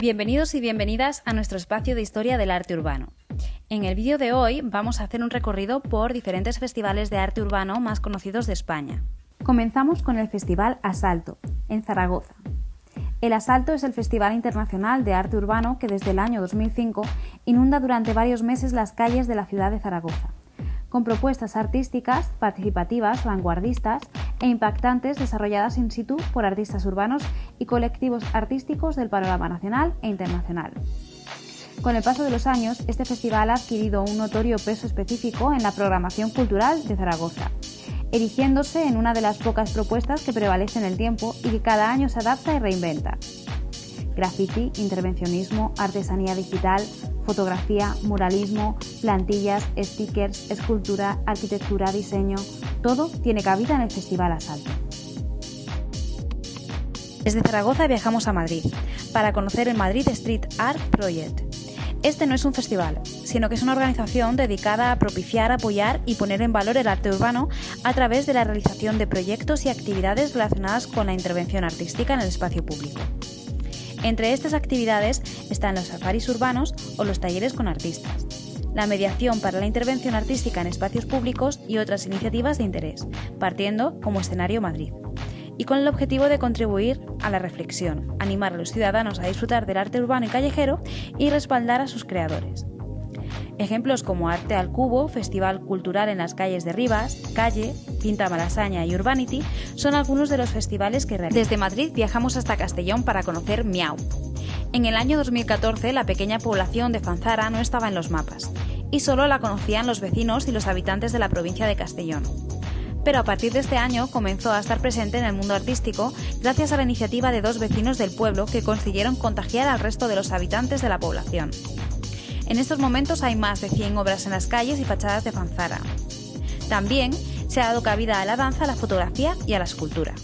Bienvenidos y bienvenidas a nuestro espacio de historia del arte urbano. En el vídeo de hoy vamos a hacer un recorrido por diferentes festivales de arte urbano más conocidos de España. Comenzamos con el Festival Asalto, en Zaragoza. El Asalto es el Festival Internacional de Arte Urbano que desde el año 2005 inunda durante varios meses las calles de la ciudad de Zaragoza, con propuestas artísticas, participativas, vanguardistas e impactantes desarrolladas in situ por artistas urbanos y colectivos artísticos del panorama nacional e internacional. Con el paso de los años, este festival ha adquirido un notorio peso específico en la programación cultural de Zaragoza, erigiéndose en una de las pocas propuestas que prevalece en el tiempo y que cada año se adapta y reinventa. Graffiti, intervencionismo, artesanía digital, fotografía, muralismo, plantillas, stickers, escultura, arquitectura, diseño, todo tiene cabida en el Festival Asalto. Desde Zaragoza viajamos a Madrid para conocer el Madrid Street Art Project. Este no es un festival, sino que es una organización dedicada a propiciar, apoyar y poner en valor el arte urbano a través de la realización de proyectos y actividades relacionadas con la intervención artística en el espacio público. Entre estas actividades están los safaris urbanos o los talleres con artistas, la mediación para la intervención artística en espacios públicos y otras iniciativas de interés, partiendo como escenario Madrid y con el objetivo de contribuir a la reflexión, animar a los ciudadanos a disfrutar del arte urbano y callejero y respaldar a sus creadores. Ejemplos como Arte al Cubo, Festival Cultural en las calles de Rivas, Calle, Pinta Malasaña y Urbanity son algunos de los festivales que. Desde Madrid viajamos hasta Castellón para conocer Miau. En el año 2014 la pequeña población de Fanzara no estaba en los mapas y solo la conocían los vecinos y los habitantes de la provincia de Castellón pero a partir de este año comenzó a estar presente en el mundo artístico gracias a la iniciativa de dos vecinos del pueblo que consiguieron contagiar al resto de los habitantes de la población. En estos momentos hay más de 100 obras en las calles y fachadas de Fanzara. También se ha dado cabida a la danza, a la fotografía y a la escultura.